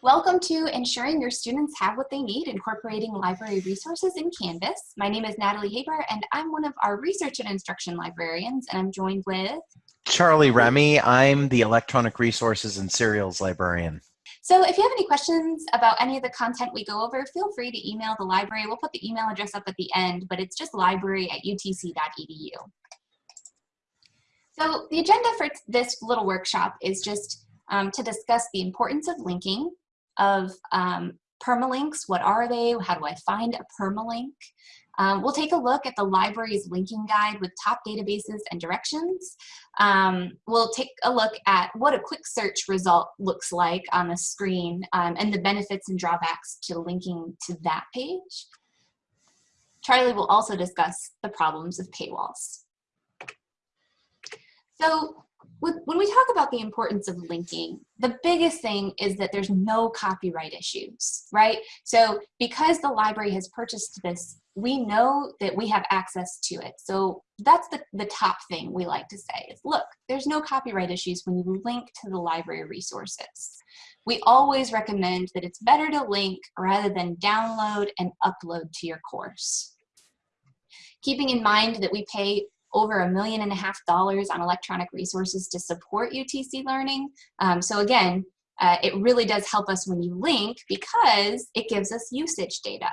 Welcome to Ensuring Your Students Have What They Need, Incorporating Library Resources in Canvas. My name is Natalie Haber, and I'm one of our Research and Instruction Librarians, and I'm joined with... Charlie Remy. I'm the Electronic Resources and Serials Librarian. So if you have any questions about any of the content we go over, feel free to email the library. We'll put the email address up at the end, but it's just library at utc.edu. So the agenda for this little workshop is just um, to discuss the importance of linking, of um, permalinks, what are they, how do I find a permalink. Um, we'll take a look at the library's linking guide with top databases and directions. Um, we'll take a look at what a quick search result looks like on the screen um, and the benefits and drawbacks to linking to that page. Charlie will also discuss the problems of paywalls. So when we talk about the importance of linking, the biggest thing is that there's no copyright issues, right? So because the library has purchased this, we know that we have access to it. So that's the, the top thing we like to say is, look, there's no copyright issues when you link to the library resources. We always recommend that it's better to link rather than download and upload to your course. Keeping in mind that we pay over a million and a half dollars on electronic resources to support UTC learning. Um, so again, uh, it really does help us when you link because it gives us usage data.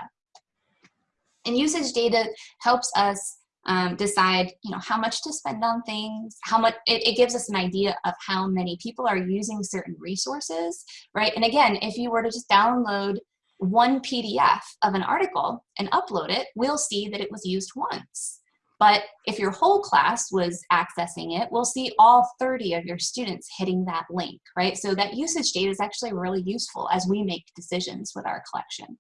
And usage data helps us um, decide, you know, how much to spend on things, how much, it, it gives us an idea of how many people are using certain resources, right? And again, if you were to just download one PDF of an article and upload it, we'll see that it was used once. But if your whole class was accessing it, we'll see all 30 of your students hitting that link, right? So that usage data is actually really useful as we make decisions with our collections.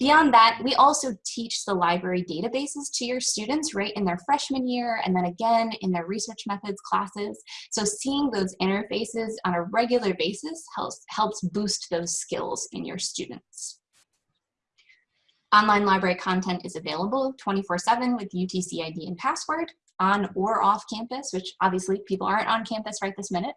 Beyond that, we also teach the library databases to your students right in their freshman year and then again in their research methods classes. So seeing those interfaces on a regular basis helps, helps boost those skills in your students. Online library content is available 24-7 with UTC ID and password on or off campus, which obviously people aren't on campus right this minute.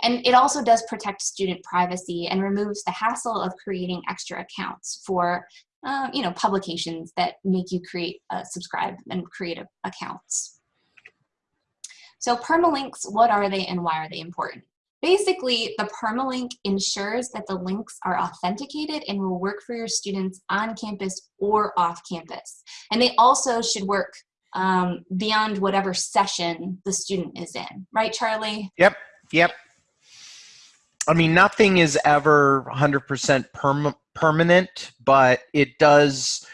And it also does protect student privacy and removes the hassle of creating extra accounts for um, you know, publications that make you create, uh, subscribe and create a, accounts. So permalinks, what are they and why are they important? Basically, the permalink ensures that the links are authenticated and will work for your students on campus or off campus. And they also should work um, beyond whatever session the student is in. Right, Charlie? Yep, yep. I mean, nothing is ever 100% perm permanent, but it does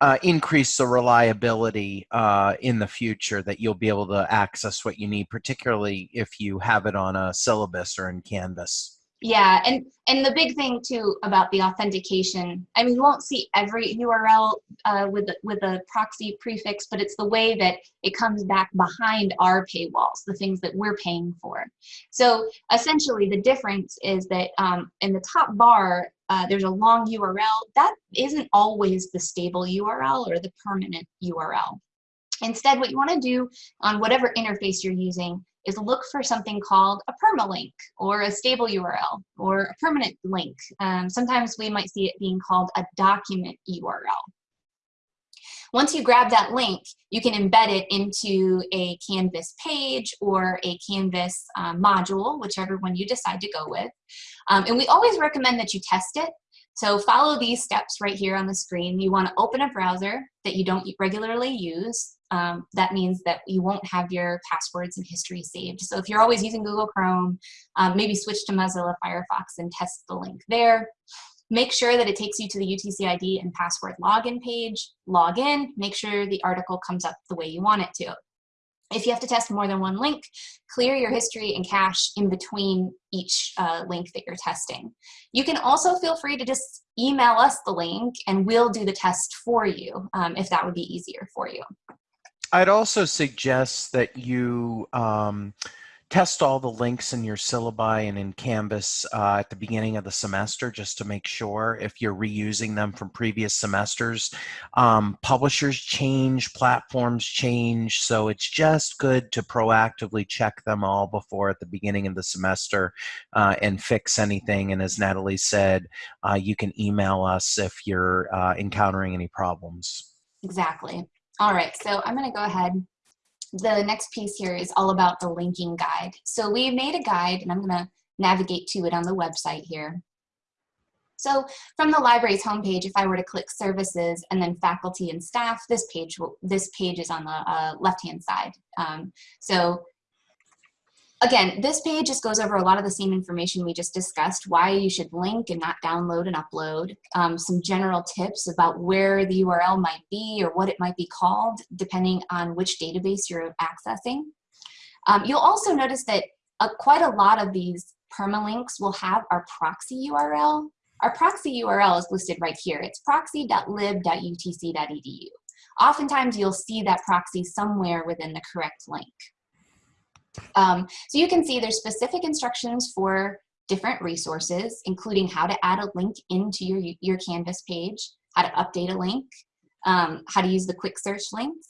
uh, increase the reliability uh, in the future that you'll be able to access what you need, particularly if you have it on a syllabus or in Canvas. Yeah, and and the big thing too about the authentication, I mean, you won't see every URL uh, with with a proxy prefix, but it's the way that it comes back behind our paywalls, the things that we're paying for. So essentially, the difference is that um, in the top bar, uh, there's a long URL. That isn't always the stable URL or the permanent URL. Instead, what you want to do on whatever interface you're using is look for something called a permalink or a stable URL or a permanent link. Um, sometimes we might see it being called a document URL. Once you grab that link, you can embed it into a Canvas page or a Canvas um, module, whichever one you decide to go with. Um, and we always recommend that you test it. So follow these steps right here on the screen. You want to open a browser that you don't regularly use um, that means that you won't have your passwords and history saved. So if you're always using Google Chrome, um, maybe switch to Mozilla Firefox and test the link there. Make sure that it takes you to the UTC ID and password login page. Log in, make sure the article comes up the way you want it to. If you have to test more than one link, clear your history and cache in between each uh, link that you're testing. You can also feel free to just email us the link and we'll do the test for you um, if that would be easier for you. I'd also suggest that you um, test all the links in your syllabi and in Canvas uh, at the beginning of the semester just to make sure if you're reusing them from previous semesters. Um, publishers change, platforms change, so it's just good to proactively check them all before at the beginning of the semester uh, and fix anything. And as Natalie said, uh, you can email us if you're uh, encountering any problems. Exactly. All right, so I'm gonna go ahead the next piece here is all about the linking guide. So we made a guide and I'm gonna navigate to it on the website here. So from the library's homepage, if I were to click services and then faculty and staff, this page will, this page is on the uh, left-hand side. Um, so again, this page just goes over a lot of the same information we just discussed, why you should link and not download and upload, um, some general tips about where the URL might be or what it might be called, depending on which database you're accessing. Um, you'll also notice that uh, quite a lot of these permalinks will have our proxy URL. Our proxy URL is listed right here. It's proxy.lib.utc.edu. Oftentimes you'll see that proxy somewhere within the correct link. Um, so you can see there's specific instructions for different resources, including how to add a link into your, your Canvas page, how to update a link, um, how to use the quick search links.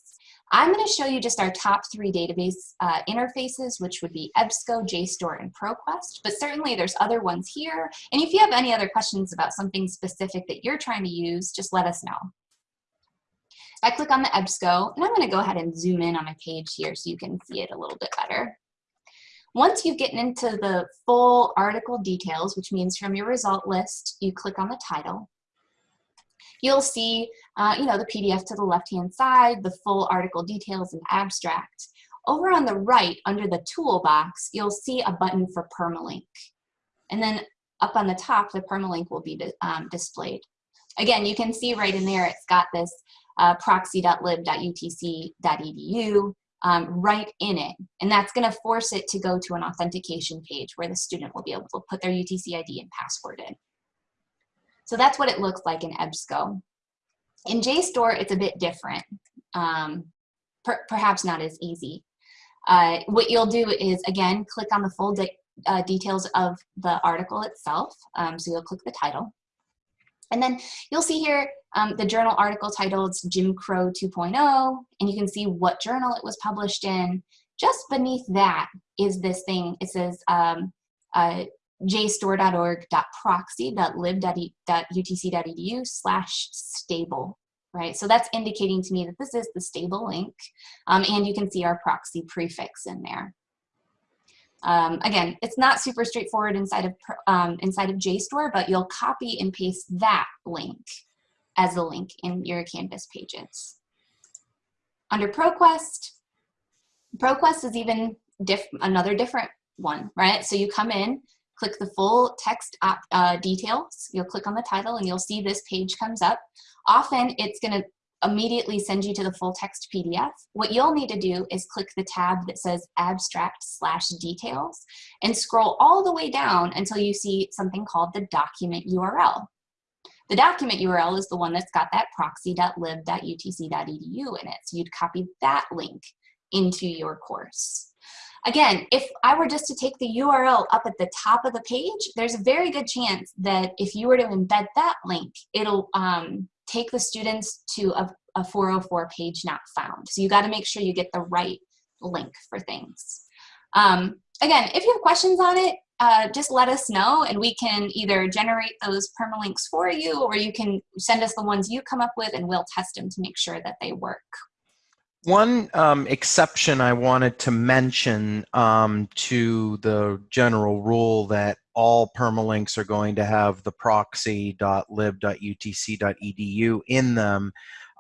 I'm going to show you just our top three database uh, interfaces, which would be EBSCO, JSTOR, and ProQuest, but certainly there's other ones here. And if you have any other questions about something specific that you're trying to use, just let us know. I click on the EBSCO, and I'm going to go ahead and zoom in on my page here so you can see it a little bit better. Once you've gotten into the full article details, which means from your result list, you click on the title. You'll see, uh, you know, the PDF to the left-hand side, the full article details and abstract. Over on the right, under the toolbox, you'll see a button for permalink. And then up on the top, the permalink will be um, displayed. Again, you can see right in there, it's got this uh, proxy.lib.utc.edu um, right in it. And that's going to force it to go to an authentication page where the student will be able to put their UTC ID and password in. So that's what it looks like in EBSCO. In JSTOR, it's a bit different, um, per perhaps not as easy. Uh, what you'll do is, again, click on the full de uh, details of the article itself. Um, so you'll click the title. And then you'll see here um, the journal article titled Jim Crow 2.0, and you can see what journal it was published in. Just beneath that is this thing. It says um, uh, jstor.org.proxy.lib.utc.edu slash stable, right? So that's indicating to me that this is the stable link, um, and you can see our proxy prefix in there. Um, again, it's not super straightforward inside of, um, inside of JSTOR, but you'll copy and paste that link as a link in your Canvas pages. Under ProQuest, ProQuest is even diff another different one, right? So you come in, click the full text uh, details, you'll click on the title and you'll see this page comes up. Often it's gonna immediately send you to the full text PDF. What you'll need to do is click the tab that says abstract slash details and scroll all the way down until you see something called the document URL. The document URL is the one that's got that proxy.lib.utc.edu in it. So you'd copy that link into your course. Again, if I were just to take the URL up at the top of the page, there's a very good chance that if you were to embed that link, it'll um, take the students to a, a 404 page not found. So you got to make sure you get the right link for things. Um, again, if you have questions on it, uh, just let us know and we can either generate those permalinks for you or you can send us the ones you come up with and we'll test them to make sure that they work. One um, exception I wanted to mention um, to the general rule that all permalinks are going to have the proxy.lib.utc.edu in them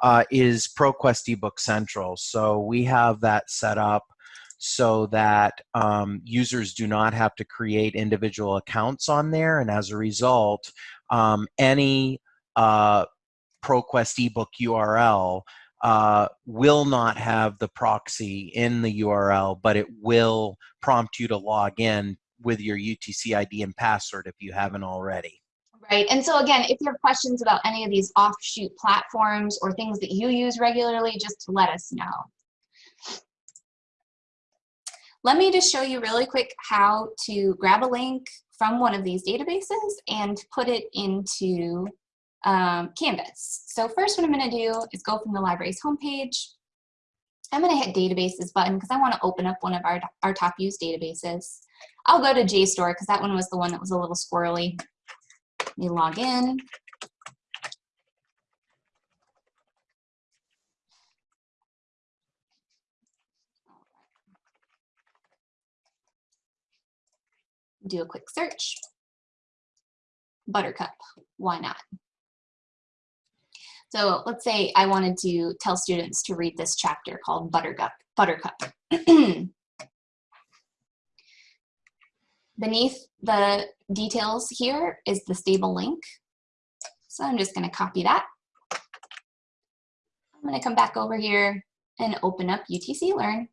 uh, is ProQuest eBook Central. So we have that set up so that um, users do not have to create individual accounts on there. And as a result, um, any uh, ProQuest ebook URL uh, will not have the proxy in the URL, but it will prompt you to log in with your UTC ID and password if you haven't already. Right, and so again, if you have questions about any of these offshoot platforms or things that you use regularly, just let us know. let me just show you really quick how to grab a link from one of these databases and put it into um, Canvas. So first what I'm gonna do is go from the library's homepage. I'm gonna hit databases button because I wanna open up one of our, our top used databases. I'll go to JSTOR because that one was the one that was a little squirrely. Let me log in. Do a quick search. Buttercup, why not? So let's say I wanted to tell students to read this chapter called Buttercup. Buttercup. Beneath the details here is the stable link. So I'm just gonna copy that. I'm gonna come back over here and open up UTC Learn.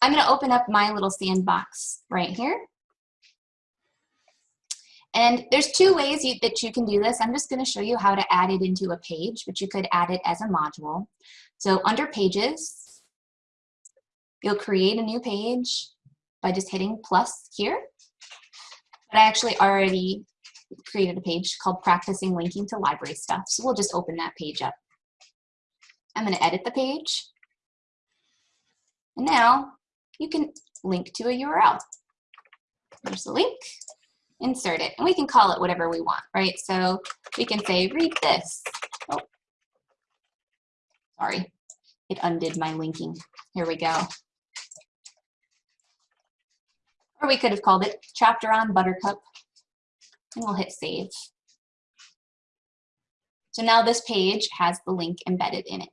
I'm gonna open up my little sandbox right here. And there's two ways you, that you can do this. I'm just going to show you how to add it into a page, but you could add it as a module. So under pages, you'll create a new page by just hitting plus here. But I actually already created a page called practicing linking to library stuff. So we'll just open that page up. I'm going to edit the page. And now you can link to a URL. There's the link insert it. And we can call it whatever we want, right? So we can say, read this. Oh, sorry, it undid my linking. Here we go. Or we could have called it chapter on Buttercup. And we'll hit save. So now this page has the link embedded in it.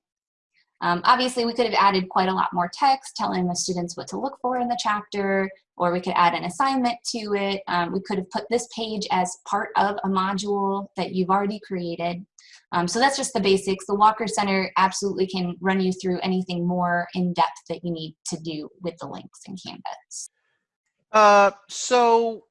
Um, obviously, we could have added quite a lot more text telling the students what to look for in the chapter, or we could add an assignment to it. Um, we could have put this page as part of a module that you've already created. Um, so that's just the basics. The Walker Center absolutely can run you through anything more in depth that you need to do with the links in Canvas. Uh, so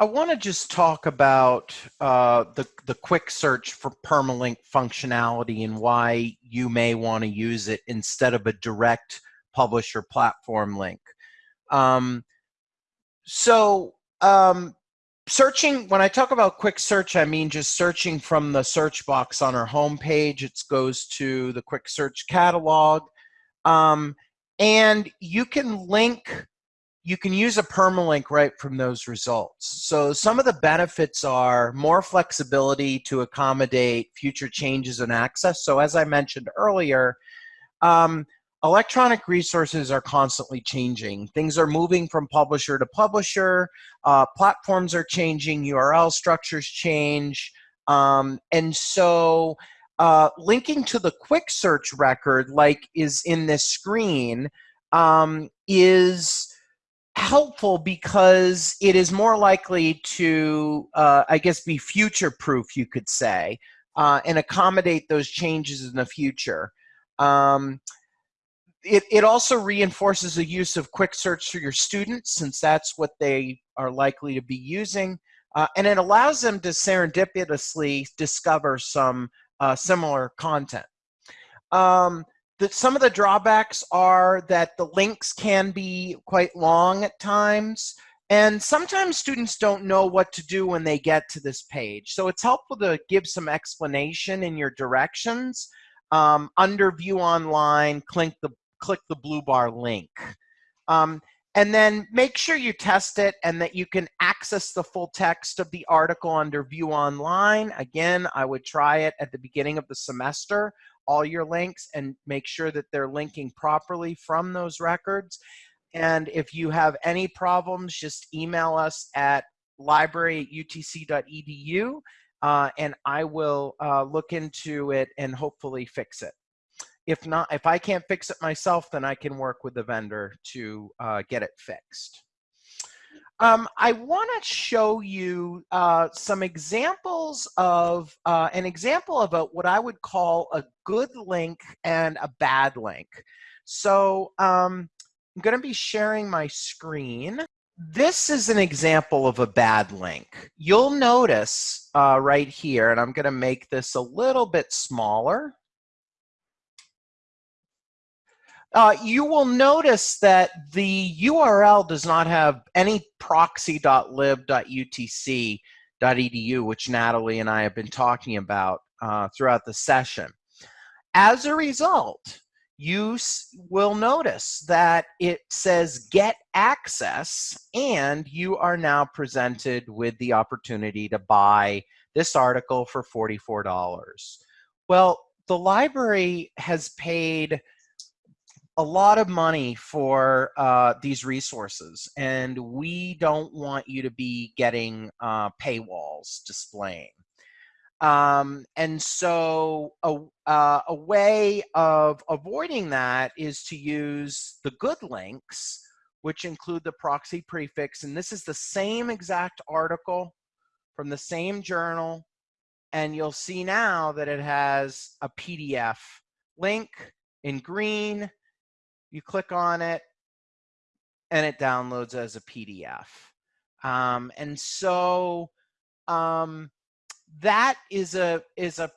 I want to just talk about uh, the, the quick search for permalink functionality and why you may want to use it instead of a direct publisher platform link. Um, so um, searching, when I talk about quick search, I mean just searching from the search box on our homepage. It goes to the quick search catalog. Um, and you can link you can use a permalink right from those results. So some of the benefits are more flexibility to accommodate future changes in access. So as I mentioned earlier, um, electronic resources are constantly changing. Things are moving from publisher to publisher. Uh, platforms are changing. URL structures change. Um, and so uh, linking to the quick search record like is in this screen um, is helpful because it is more likely to, uh, I guess, be future proof, you could say, uh, and accommodate those changes in the future. Um, it, it also reinforces the use of quick search for your students since that's what they are likely to be using. Uh, and it allows them to serendipitously discover some uh, similar content. Um, the, some of the drawbacks are that the links can be quite long at times. And sometimes students don't know what to do when they get to this page. So it's helpful to give some explanation in your directions. Um, under view online, click the, click the blue bar link. Um, and then make sure you test it and that you can access the full text of the article under view online. Again, I would try it at the beginning of the semester all your links and make sure that they're linking properly from those records. And if you have any problems, just email us at library at utc.edu uh, and I will uh, look into it and hopefully fix it. If not, if I can't fix it myself, then I can work with the vendor to uh, get it fixed. Um, I want to show you uh, some examples of uh, an example of a, what I would call a good link and a bad link. So um, I'm going to be sharing my screen. This is an example of a bad link. You'll notice uh, right here, and I'm going to make this a little bit smaller. Uh, you will notice that the URL does not have any proxy.lib.utc.edu, which Natalie and I have been talking about uh, throughout the session. As a result, you will notice that it says get access and you are now presented with the opportunity to buy this article for $44. Well, the library has paid a lot of money for uh, these resources and we don't want you to be getting uh, paywalls displaying. Um, and so a, uh, a way of avoiding that is to use the good links, which include the proxy prefix. And this is the same exact article from the same journal. And you'll see now that it has a PDF link in green. You click on it and it downloads as a PDF. Um, and so um, that is a is a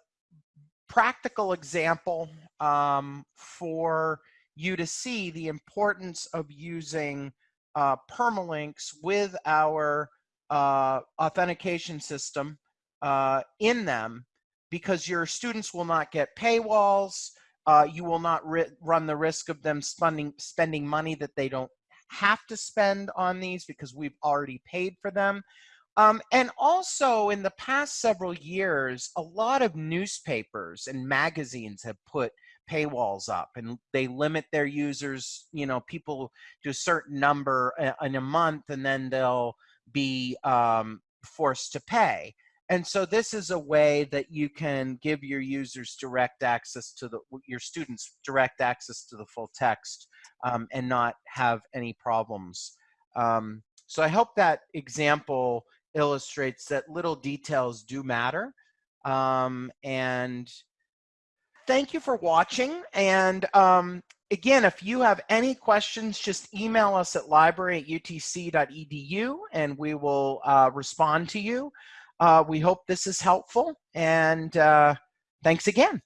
practical example um, for you to see the importance of using uh, permalinks with our uh, authentication system uh, in them because your students will not get paywalls. Uh, you will not run the risk of them spending spending money that they don't have to spend on these because we've already paid for them. Um, and also in the past several years, a lot of newspapers and magazines have put paywalls up and they limit their users, you know, people to a certain number in a month and then they'll be um, forced to pay. And so this is a way that you can give your users direct access to the, your students direct access to the full text um, and not have any problems. Um, so I hope that example illustrates that little details do matter. Um, and thank you for watching. And um, again, if you have any questions, just email us at library at utc.edu and we will uh, respond to you. Uh, we hope this is helpful and uh, thanks again.